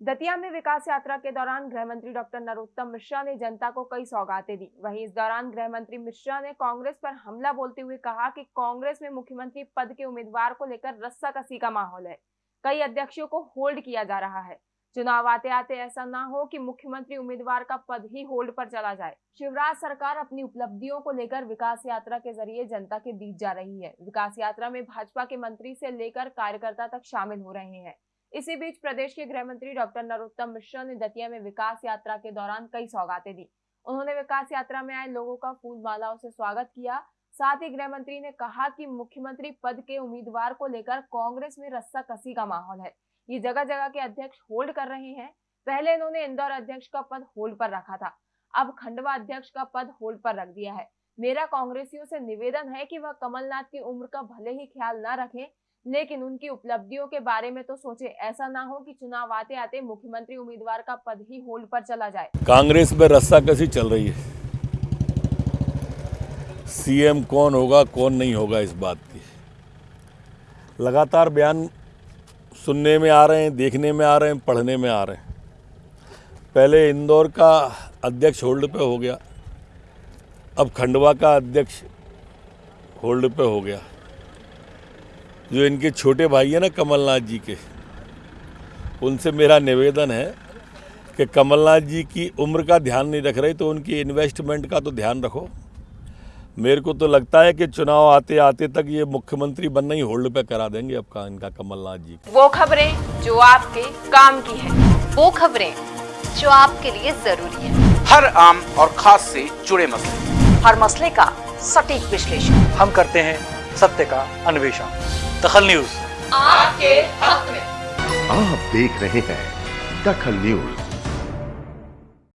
दतिया में विकास यात्रा के दौरान गृह मंत्री डॉक्टर नरोत्तम मिश्रा ने जनता को कई सौगातें दी। वहीं इस दौरान गृह मंत्री मिश्रा ने कांग्रेस पर हमला बोलते हुए कहा कि कांग्रेस में मुख्यमंत्री पद के उम्मीदवार को लेकर रस्सा कसी का माहौल है। कई अध्यक्षों को होल्ड किया जा रहा है। चुनाव आते आते ऐसा ना हो कि मुख्यमंत्री उम्मीदवार का पद ही होल्ड पर चला जाए। शिवराज सरकार अपनी उपलब्धियों को लेकर विकास यात्रा के ज़रिए जनता के बीच जा रही है। विकास यात्रा में भाजपा के मंत्री से लेकर कार्यकर्ता तक शामिल हो रहे हैं। इसी बीच प्रदेश के गृह मंत्री डॉक्टर नरोत्तम मिश्रा ने दतिया में विकास यात्रा के दौरान कई सौगातें दी। उन्होंने विकास यात्रा में आए लोगों का फूल मालाओं से स्वागत किया। साथ ही गृह मंत्री ने कहा कि मुख्यमंत्री पद के उम्मीदवार को लेकर कांग्रेस में रस्सा कसी का माहौल है। ये जगह जगह के अध्यक्ष होल्ड कर रहे हैं। पहले इन्होंने इंदौर अध्यक्ष का पद होल्ड पर रखा था। अब खंडवा अध्यक्ष का पद होल्ड पर रख दिया है। मेरा कांग्रेसियों से निवेदन है कि वह कमलनाथ की उम्र का भले ही ख्याल न रखें लेकिन उनकी उपलब्धियों के बारे में तो सोचे, ऐसा ना हो कि चुनाव आते आते मुख्यमंत्री उम्मीदवार का पद ही होल्ड पर चला जाए। कांग्रेस में रस्सा कसी चल रही है? सीएम कौन होगा, कौन नहीं होगा इस बात की। लगातार बयान सुनने में आ रहे हैं, देखने में आ रहे हैं, पढ़ने में आ रहे हैं। पहले इंदौर का अध्यक्ष होल्ड पे हो गया, अब खंडवा का अध्यक्ष होल्ड पे हो गया। जो इनके छोटे भाई हैं ना कमलनाथ जी के उनसे मेरा निवेदन है कि कमलनाथ जी की उम्र का ध्यान नहीं रख रहे तो उनकी इन्वेस्टमेंट का तो ध्यान रखो। मेरे को तो लगता है कि चुनाव आते आते तक ये मुख्यमंत्री बनना ही होल्ड पे करा देंगे अब का इनका कमलनाथ जी। वो खबरें जो आपके काम की है वो खबरें जो आपके लिए ज़रूरी है। हर आम और खास से जुड़े मसले। हर मसले का सटीक विश्लेषण। हम करते हैं सत्य का अन्वेषण। दखल न्यूज़। आपके हक में। आप देख रहे हैं दखल न्यूज़।